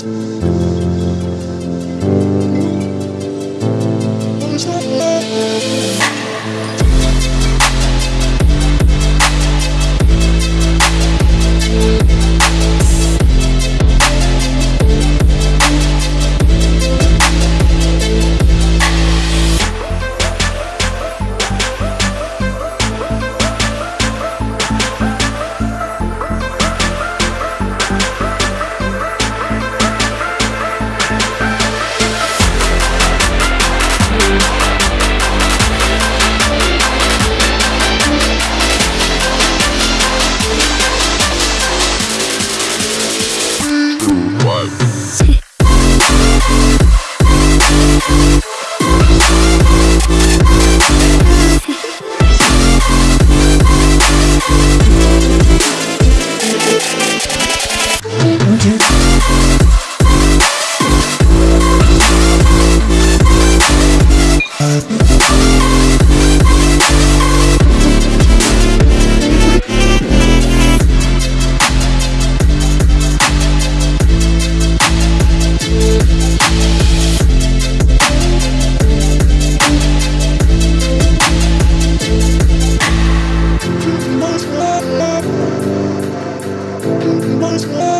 Cheers. Oh,